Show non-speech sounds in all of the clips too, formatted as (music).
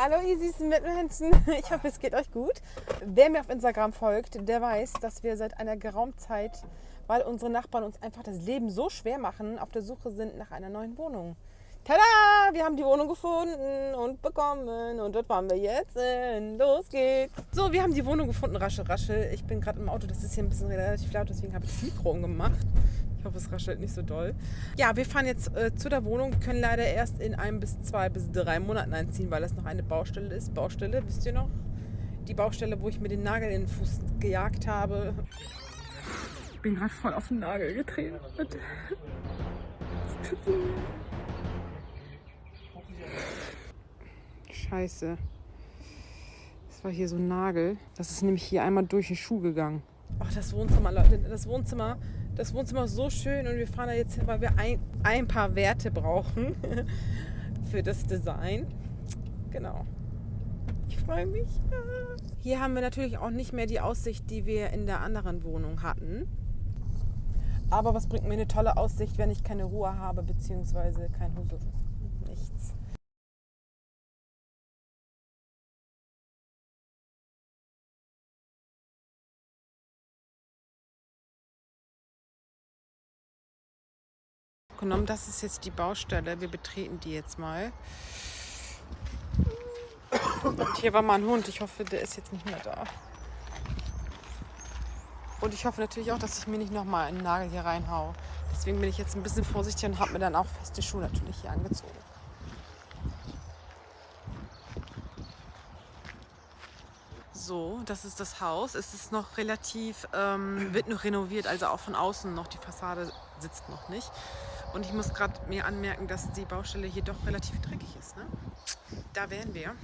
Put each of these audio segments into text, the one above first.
Hallo ihr süßen Mitmenschen, (laughs) ich hoffe es geht euch gut. Wer mir auf Instagram folgt, der weiß, dass wir seit einer geraumen Zeit, weil unsere Nachbarn uns einfach das Leben so schwer machen, auf der Suche sind nach einer neuen Wohnung. Tada! Wir haben die Wohnung gefunden und bekommen und dort fahren wir jetzt hin. Los geht's! So, wir haben die Wohnung gefunden, raschel, raschel. Ich bin gerade im Auto, das ist hier ein bisschen relativ laut, deswegen habe ich das Mikro umgemacht. Hoffe, es raschelt nicht so doll. Ja, wir fahren jetzt äh, zu der Wohnung. Können leider erst in ein bis zwei bis drei Monaten einziehen, weil das noch eine Baustelle ist. Baustelle, wisst ihr noch? Die Baustelle, wo ich mir den Nagel in den Fuß gejagt habe. Ich bin gerade voll auf den Nagel getreten. Scheiße. Das war hier so ein Nagel. Das ist nämlich hier einmal durch den Schuh gegangen. Ach, das Wohnzimmer, Leute. Das Wohnzimmer das Wohnzimmer ist so schön und wir fahren da jetzt hin, weil wir ein, ein paar Werte brauchen (laughs) für das Design. Genau. Ich freue mich. Hier haben wir natürlich auch nicht mehr die Aussicht, die wir in der anderen Wohnung hatten. Aber was bringt mir eine tolle Aussicht, wenn ich keine Ruhe habe, beziehungsweise kein Hose? Genommen. Das ist jetzt die Baustelle. Wir betreten die jetzt mal. Und hier war mal ein Hund. Ich hoffe, der ist jetzt nicht mehr da. Und ich hoffe natürlich auch, dass ich mir nicht nochmal einen Nagel hier reinhaue. Deswegen bin ich jetzt ein bisschen vorsichtig und habe mir dann auch feste Schuhe natürlich hier angezogen. So, das ist das Haus. Es ist noch relativ, ähm, wird noch renoviert, also auch von außen noch. Die Fassade sitzt noch nicht. Und ich muss gerade mir anmerken, dass die Baustelle hier doch relativ dreckig ist. Ne? Da wären wir.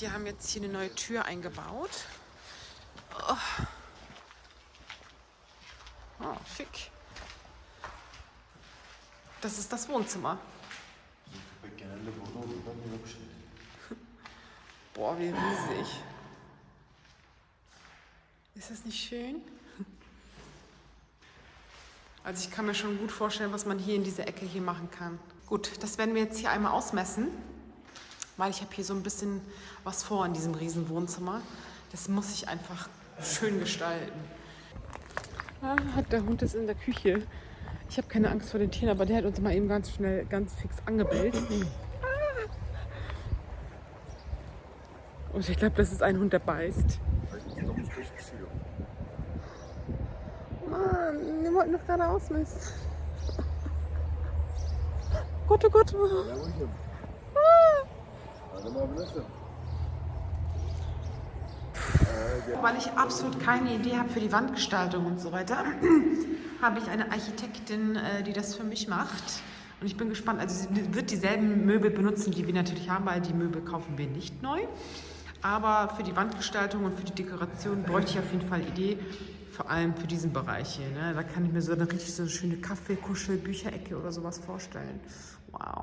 Die haben jetzt hier eine neue Tür eingebaut. Oh, oh schick. Das ist das Wohnzimmer. Boah, wie riesig. Ist das nicht schön? Also ich kann mir schon gut vorstellen, was man hier in dieser Ecke hier machen kann. Gut, das werden wir jetzt hier einmal ausmessen, weil ich habe hier so ein bisschen was vor in diesem riesen Wohnzimmer. Das muss ich einfach schön gestalten. Ah, der Hund ist in der Küche. Ich habe keine Angst vor den Tieren, aber der hat uns mal eben ganz schnell, ganz fix angebellt. Und ich glaube, das ist ein Hund, der beißt. Mann, wir wollten doch gerade ausmessen. Gott, oh Gott. Weil ich absolut keine Idee habe für die Wandgestaltung und so weiter, (clears throat) habe ich eine Architektin, äh, die das für mich macht. Und ich bin gespannt, also sie wird dieselben Möbel benutzen, die wir natürlich haben, weil die Möbel kaufen wir nicht neu. Aber für die Wandgestaltung und für die Dekoration bräuchte ich auf jeden Fall Idee, vor allem für diesen Bereich hier. Ne? Da kann ich mir so eine richtig so eine schöne Kaffee-, Kuschel-, Bücherecke oder sowas vorstellen. Wow.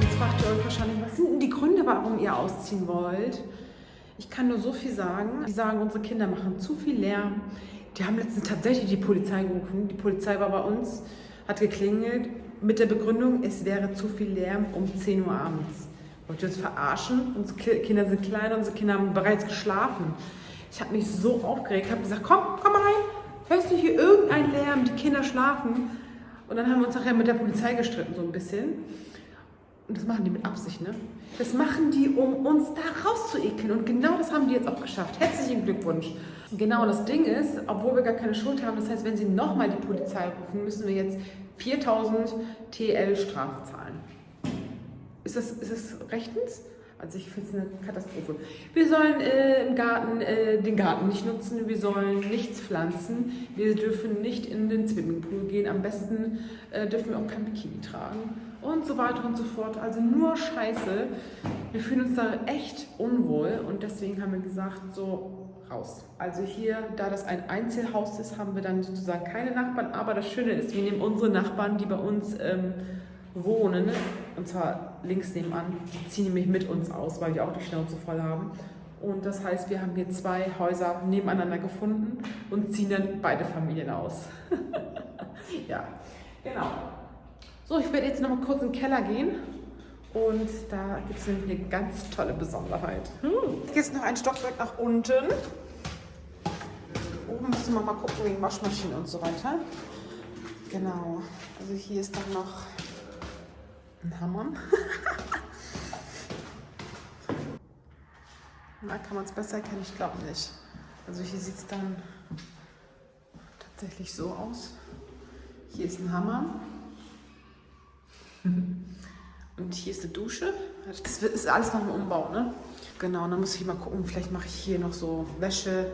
Jetzt fragt ihr euch wahrscheinlich, was sind denn die Gründe, warum ihr ausziehen wollt? Ich kann nur so viel sagen. Die sagen, unsere Kinder machen zu viel Lärm. Die haben letztens tatsächlich die Polizei gerufen. Die Polizei war bei uns, hat geklingelt mit der Begründung, es wäre zu viel Lärm um 10 Uhr abends. Wollt ihr uns verarschen? Unsere Kinder sind klein, unsere Kinder haben bereits geschlafen. Ich habe mich so aufgeregt, habe gesagt, komm, komm rein. Hörst du hier irgendeinen Lärm? Die Kinder schlafen. Und dann haben wir uns nachher mit der Polizei gestritten, so ein bisschen. Und das machen die mit Absicht, ne? Das machen die, um uns da rauszuekeln. Und genau das haben die jetzt auch geschafft. Herzlichen Glückwunsch. Genau, das Ding ist, obwohl wir gar keine Schuld haben, das heißt, wenn sie nochmal die Polizei rufen, müssen wir jetzt 4000 TL Strafe zahlen. Ist das, ist das rechtens? Also ich finde es eine Katastrophe. Wir sollen äh, im Garten äh, den Garten nicht nutzen, wir sollen nichts pflanzen, wir dürfen nicht in den Swimmingpool gehen, am besten äh, dürfen wir auch kein Bikini tragen und so weiter und so fort. Also nur Scheiße. Wir fühlen uns da echt unwohl und deswegen haben wir gesagt, so raus. Also hier, da das ein Einzelhaus ist, haben wir dann sozusagen keine Nachbarn, aber das Schöne ist, wir nehmen unsere Nachbarn, die bei uns ähm, wohnen, und zwar links nebenan, die ziehen nämlich mit uns aus, weil die auch die Schnauze voll haben. Und das heißt, wir haben hier zwei Häuser nebeneinander gefunden und ziehen dann beide Familien aus. (laughs) ja, genau. So, ich werde jetzt noch mal kurz in den Keller gehen und da gibt es eine ganz tolle Besonderheit. Hm. Jetzt noch ein Stockwerk nach unten. Oben müssen wir mal gucken wegen Waschmaschine und so weiter. Genau. Also hier ist dann noch ein Hammer. (laughs) Na, kann man es besser erkennen? Ich glaube nicht. Also hier sieht es dann tatsächlich so aus. Hier ist ein Hammer. (laughs) Und hier ist eine Dusche. Das ist alles noch im Umbau, ne? Genau, dann muss ich mal gucken, vielleicht mache ich hier noch so Wäsche.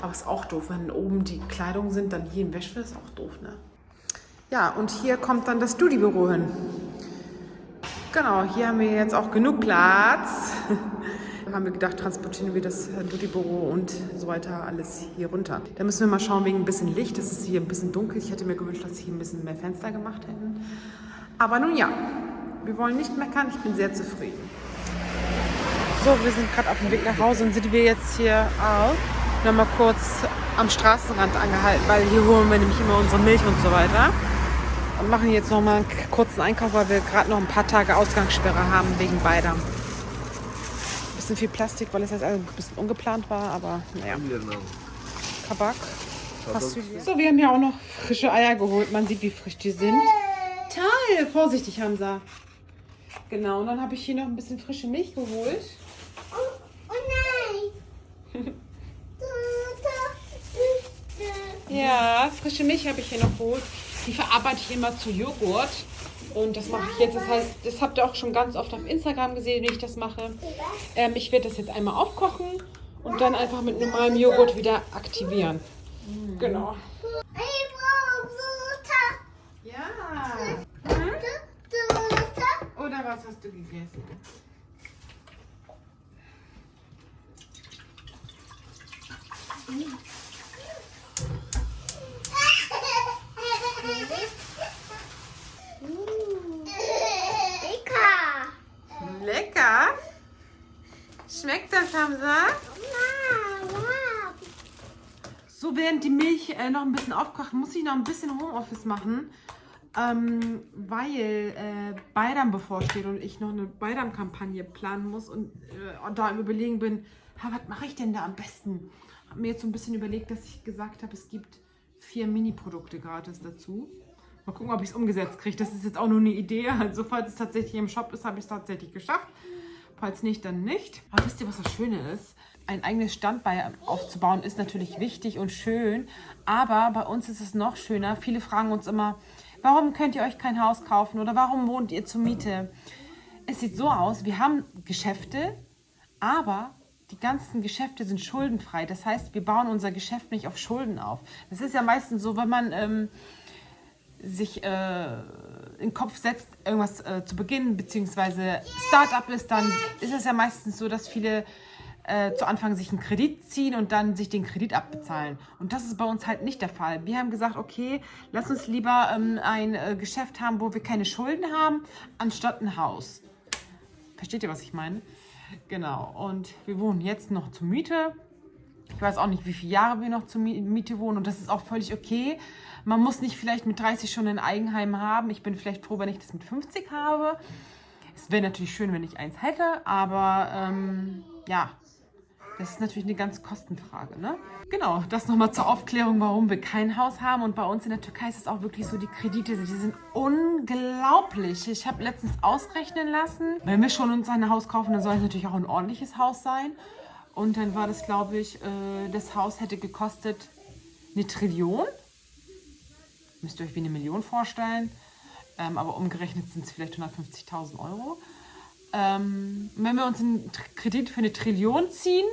Aber ist auch doof, wenn oben die Kleidung sind, dann hier im Wäsche ist auch doof, ne? Ja, und hier kommt dann das Studi-Büro hin. Genau, hier haben wir jetzt auch genug Platz. Da (laughs) haben wir gedacht, transportieren wir das Duty-Büro und so weiter alles hier runter. Da müssen wir mal schauen wegen ein bisschen Licht. Das ist hier ein bisschen dunkel. Ich hätte mir gewünscht, dass sie hier ein bisschen mehr Fenster gemacht hätten. Aber nun ja, wir wollen nicht meckern. Ich bin sehr zufrieden. So, wir sind gerade auf dem Weg nach Hause und sind wir jetzt hier auch nochmal kurz am Straßenrand angehalten, weil hier holen wir nämlich immer unsere Milch und so weiter. Und machen jetzt nochmal einen kurzen Einkauf, weil wir gerade noch ein paar Tage Ausgangssperre haben wegen beider bisschen viel Plastik, weil es jetzt ein bisschen ungeplant war, aber naja. Kabak. So, wir haben ja auch noch frische Eier geholt. Man sieht, wie frisch die sind. Toll! Vorsichtig, Hamza. Genau, und dann habe ich hier noch ein bisschen frische Milch geholt. Oh, oh nein! (laughs) ja, frische Milch habe ich hier noch geholt. Die verarbeite ich immer zu Joghurt. Und das mache ich jetzt. Das heißt, das habt ihr auch schon ganz oft auf Instagram gesehen, wie ich das mache. Ähm, ich werde das jetzt einmal aufkochen und dann einfach mit normalem Joghurt wieder aktivieren. Genau. Ich brauche Butter. Ja. Hm? Oder was hast du gegessen? Lecker. Schmeckt das, Hamza? So, während die Milch äh, noch ein bisschen aufkocht, muss ich noch ein bisschen Homeoffice machen, ähm, weil äh, Bayram bevorsteht und ich noch eine Bayram-Kampagne planen muss und äh, da im Überlegen bin, was mache ich denn da am besten? Habe mir jetzt so ein bisschen überlegt, dass ich gesagt habe, es gibt vier Mini-Produkte gratis dazu. Mal gucken, ob ich es umgesetzt kriege. Das ist jetzt auch nur eine Idee. Also falls es tatsächlich im Shop ist, habe ich es tatsächlich geschafft. Falls nicht, dann nicht. Aber wisst ihr, was das Schöne ist? Ein eigenes Standbein aufzubauen ist natürlich wichtig und schön. Aber bei uns ist es noch schöner. Viele fragen uns immer, warum könnt ihr euch kein Haus kaufen oder warum wohnt ihr zur Miete? Es sieht so aus, wir haben Geschäfte, aber die ganzen Geschäfte sind schuldenfrei. Das heißt, wir bauen unser Geschäft nicht auf Schulden auf. Das ist ja meistens so, wenn man... Ähm, sich äh, in den Kopf setzt, irgendwas äh, zu beginnen, beziehungsweise Startup ist, dann ist es ja meistens so, dass viele äh, zu Anfang sich einen Kredit ziehen und dann sich den Kredit abbezahlen. Und das ist bei uns halt nicht der Fall. Wir haben gesagt, okay, lass uns lieber ähm, ein äh, Geschäft haben, wo wir keine Schulden haben, anstatt ein Haus. Versteht ihr, was ich meine? Genau. Und wir wohnen jetzt noch zur Miete. Ich weiß auch nicht, wie viele Jahre wir noch zur Miete wohnen und das ist auch völlig okay. Man muss nicht vielleicht mit 30 schon ein Eigenheim haben. Ich bin vielleicht froh, wenn ich das mit 50 habe. Es wäre natürlich schön, wenn ich eins hätte, aber ähm, ja, das ist natürlich eine ganz Kostenfrage. Ne? Genau, das nochmal zur Aufklärung, warum wir kein Haus haben. Und bei uns in der Türkei ist es auch wirklich so, die Kredite, die sind unglaublich. Ich habe letztens ausrechnen lassen, wenn wir schon uns ein Haus kaufen, dann soll es natürlich auch ein ordentliches Haus sein. Und dann war das, glaube ich, äh, das Haus hätte gekostet eine Trillion müsst ihr euch wie eine Million vorstellen. Ähm, aber umgerechnet sind es vielleicht 150.000 Euro. Ähm, wenn wir uns einen Kredit für eine Trillion ziehen,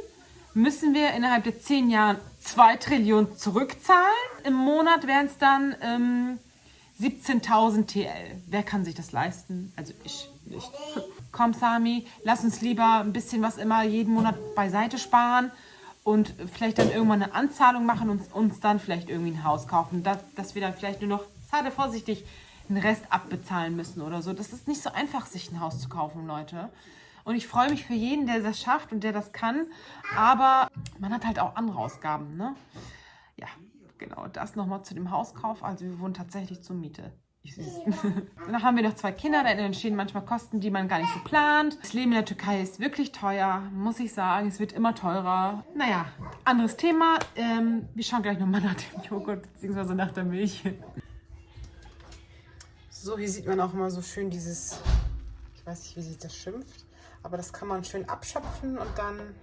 müssen wir innerhalb der 10 Jahren 2 Trillionen zurückzahlen. Im Monat wären es dann ähm, 17.000 TL. Wer kann sich das leisten? Also ich nicht. Komm Sami, lass uns lieber ein bisschen was immer jeden Monat beiseite sparen und vielleicht dann irgendwann eine Anzahlung machen und uns dann vielleicht irgendwie ein Haus kaufen. Dass, dass wir dann vielleicht nur noch, zarte vorsichtig, den Rest abbezahlen müssen oder so. Das ist nicht so einfach, sich ein Haus zu kaufen, Leute. Und ich freue mich für jeden, der das schafft und der das kann. Aber man hat halt auch andere Ausgaben, ne? Ja, genau. Das nochmal zu dem Hauskauf. Also wir wohnen tatsächlich zur Miete. (laughs) Dann haben wir noch zwei Kinder, da entstehen manchmal Kosten, die man gar nicht so plant. Das Leben in der Türkei ist wirklich teuer, muss ich sagen. Es wird immer teurer. Naja, anderes Thema. Ähm, wir schauen gleich nochmal nach dem Joghurt bzw. nach der Milch. So, hier sieht man auch immer so schön dieses, ich weiß nicht, wie sich das schimpft, aber das kann man schön abschöpfen und dann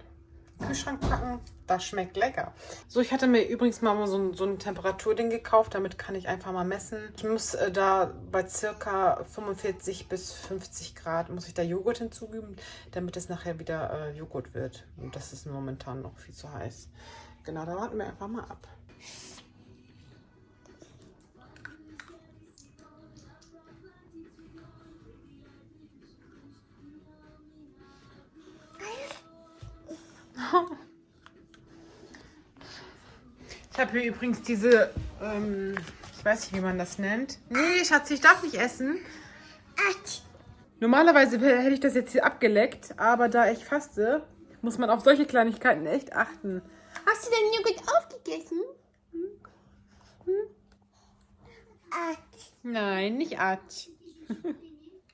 Kühlschrank packen. Das schmeckt lecker. So, ich hatte mir übrigens mal so ein, so ein Temperaturding gekauft. Damit kann ich einfach mal messen. Ich muss äh, da bei circa 45 bis 50 Grad, muss ich da Joghurt hinzufügen, damit es nachher wieder äh, Joghurt wird. Und das ist momentan noch viel zu heiß. Genau, da warten wir einfach mal ab. Ich habe hier übrigens diese, ähm, ich weiß nicht, wie man das nennt. Nee, Schatz, ich darf nicht essen. Normalerweise hätte ich das jetzt hier abgeleckt, aber da ich faste, muss man auf solche Kleinigkeiten echt achten. Hast du den Joghurt aufgegessen? Hm? Hm? Nein, nicht Atsch. (laughs)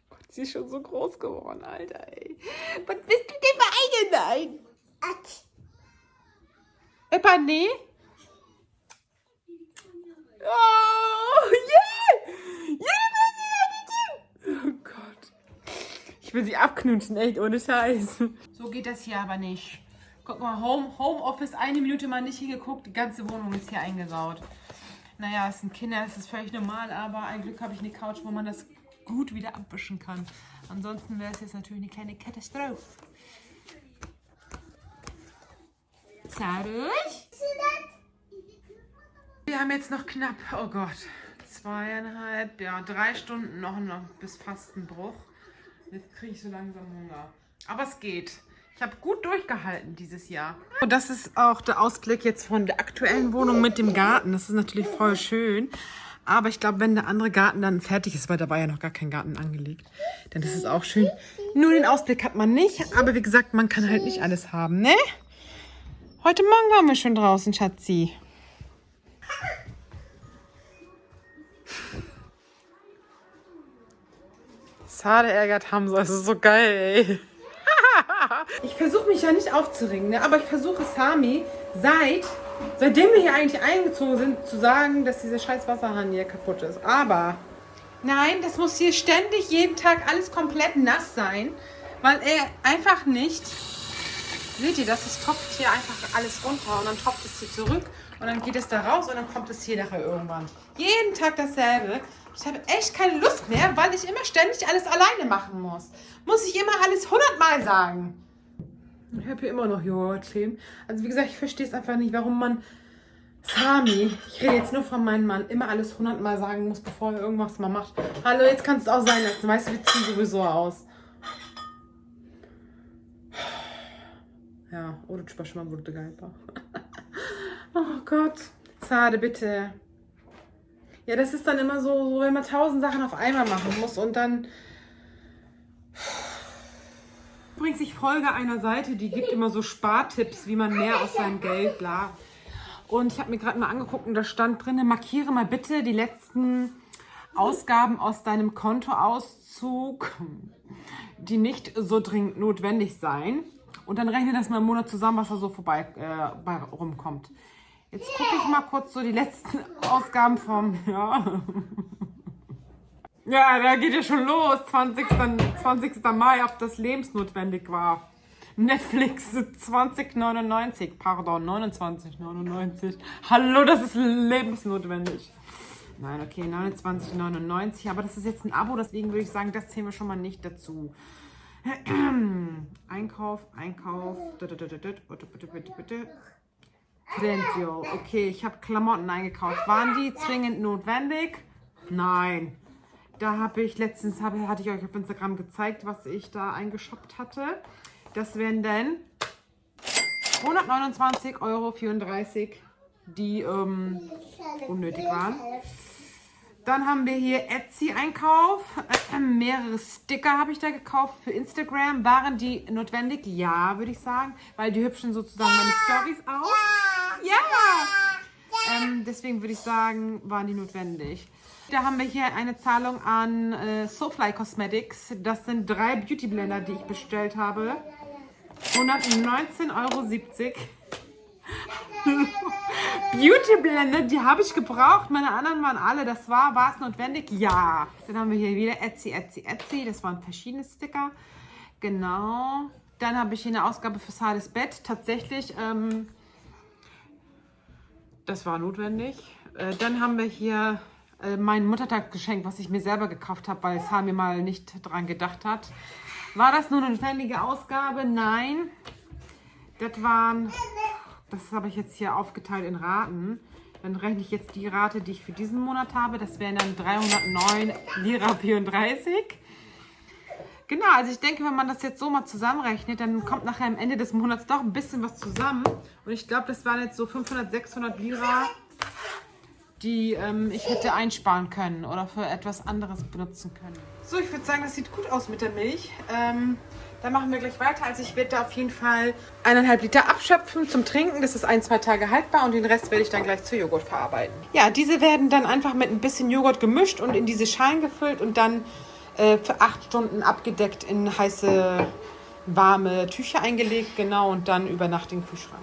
Gott, sie ist schon so groß geworden, Alter, ey. Was bist du denn für eine? Nein. Eppa, nee? Oh, yeah! Yeah, oh Gott. Ich will sie abknutschen, echt, ohne Scheiß. So geht das hier aber nicht. Guck mal, Home, Homeoffice, eine Minute mal nicht hingeguckt, die ganze Wohnung ist hier eingesaut. Naja, es sind Kinder, das ist völlig normal, aber ein Glück habe ich eine Couch, wo man das gut wieder abwischen kann. Ansonsten wäre es jetzt natürlich eine kleine Katastrophe. Zadelig? Wir haben jetzt noch knapp, oh Gott, zweieinhalb, ja, drei Stunden noch, noch bis Fastenbruch. Jetzt kriege ich so langsam Hunger. Aber es geht. Ich habe gut durchgehalten dieses Jahr. Und das ist auch der Ausblick jetzt von der aktuellen Wohnung mit dem Garten. Das ist natürlich voll schön. Aber ich glaube, wenn der andere Garten dann fertig ist, weil da war ja noch gar kein Garten angelegt, dann ist es auch schön. Nur den Ausblick hat man nicht. Aber wie gesagt, man kann halt nicht alles haben, ne? Heute Morgen waren wir schon draußen, Schatzi. Sade ärgert Hamza, das ist so geil, ey. (laughs) ich versuche mich ja nicht aufzuregen, ne? aber ich versuche Sami seit, seitdem wir hier eigentlich eingezogen sind, zu sagen, dass dieser scheiß Wasserhahn hier kaputt ist. Aber nein, das muss hier ständig jeden Tag alles komplett nass sein, weil er einfach nicht, seht ihr das, es tropft hier einfach alles runter und dann tropft es hier zurück und dann geht es da raus und dann kommt es hier nachher irgendwann. Jeden Tag dasselbe. Ich habe echt keine Lust mehr, weil ich immer ständig alles alleine machen muss. Muss ich immer alles hundertmal sagen. Ich habe hier immer noch Joghurt stehen. Also wie gesagt, ich verstehe es einfach nicht, warum man Sami, ich rede jetzt nur von meinem Mann, immer alles hundertmal sagen muss, bevor er irgendwas mal macht. Hallo, jetzt kannst du es auch sein lassen. Weißt du, wir ziehen sowieso aus. Ja, oder schon mal wurde geil. (laughs) Oh Gott. Zade, bitte. Ja, das ist dann immer so, so, wenn man tausend Sachen auf einmal machen muss und dann... Übrigens, ich folge einer Seite, die gibt immer so Spartipps, wie man mehr aus seinem Geld, bla. Und ich habe mir gerade mal angeguckt und da stand drin, markiere mal bitte die letzten Ausgaben aus deinem Kontoauszug, die nicht so dringend notwendig seien. Und dann rechne das mal im Monat zusammen, was da so vorbei äh, rumkommt. Jetzt gucke ich mal kurz so die letzten Ausgaben vom, ja. (laughs) Ja, da geht ja schon los. 20. 20. Mai, ob das lebensnotwendig war. Netflix 2099, pardon, 29,99. Hallo, das ist lebensnotwendig. Nein, okay, 29,99. Aber das ist jetzt ein Abo, deswegen würde ich sagen, das zählen wir schon mal nicht dazu. (clears throat) Einkauf, Einkauf. Trendio. Okay, ich habe Klamotten eingekauft. Waren die zwingend notwendig? Nein. Da habe ich letztens, hab, hatte ich euch auf Instagram gezeigt, was ich da eingeshoppt hatte. Das wären dann 129,34 Euro, die ähm, unnötig waren. Dann haben wir hier Etsy-Einkauf. Äh, mehrere Sticker habe ich da gekauft für Instagram. Waren die notwendig? Ja, würde ich sagen. Weil die hübschen sozusagen meine Stories auch. Ja! Ähm, deswegen würde ich sagen, waren die notwendig. Da haben wir hier eine Zahlung an äh, Soulfly Cosmetics. Das sind drei Beauty Blender, die ich bestellt habe. 119,70 Euro. (laughs) Beauty Blender, die habe ich gebraucht. Meine anderen waren alle. Das war, war es notwendig? Ja. Dann haben wir hier wieder Etsy, Etsy, Etsy. Das waren verschiedene Sticker. Genau. Dann habe ich hier eine Ausgabe für Sades Bett. Tatsächlich, ähm, das war notwendig. Äh, dann haben wir hier äh, mein Muttertagsgeschenk, was ich mir selber gekauft habe, weil Sami mal nicht dran gedacht hat. War das nur eine notwendige Ausgabe? Nein. Das waren das habe ich jetzt hier aufgeteilt in Raten. Dann rechne ich jetzt die Rate, die ich für diesen Monat habe. Das wären dann 309 Lira 34. Genau, also ich denke, wenn man das jetzt so mal zusammenrechnet, dann kommt nachher am Ende des Monats doch ein bisschen was zusammen. Und ich glaube, das waren jetzt so 500, 600 Lira, die ähm, ich hätte einsparen können oder für etwas anderes benutzen können. So, ich würde sagen, das sieht gut aus mit der Milch. Ähm, dann machen wir gleich weiter. Also ich werde da auf jeden Fall eineinhalb Liter abschöpfen zum Trinken. Das ist ein, zwei Tage haltbar und den Rest werde ich dann gleich zu Joghurt verarbeiten. Ja, diese werden dann einfach mit ein bisschen Joghurt gemischt und in diese Schalen gefüllt und dann äh, für acht Stunden abgedeckt in heiße, warme Tücher eingelegt. Genau, und dann über Nacht in den Kühlschrank.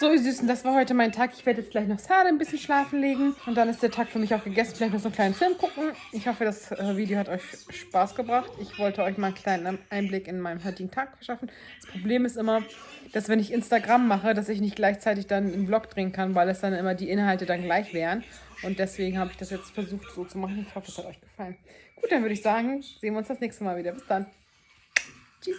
So, ihr Süßen, das war heute mein Tag. Ich werde jetzt gleich noch Sade ein bisschen schlafen legen. Und dann ist der Tag für mich auch gegessen. Vielleicht noch so einen kleinen Film gucken. Ich hoffe, das äh, Video hat euch Spaß gebracht. Ich wollte euch mal einen kleinen Einblick in meinen heutigen Tag verschaffen. Das Problem ist immer, dass wenn ich Instagram mache, dass ich nicht gleichzeitig dann einen Vlog drehen kann, weil es dann immer die Inhalte dann gleich wären. Und deswegen habe ich das jetzt versucht so zu machen. Ich hoffe, es hat euch gefallen. Gut, dann würde ich sagen, sehen wir uns das nächste Mal wieder. Bis dann. Tschüss.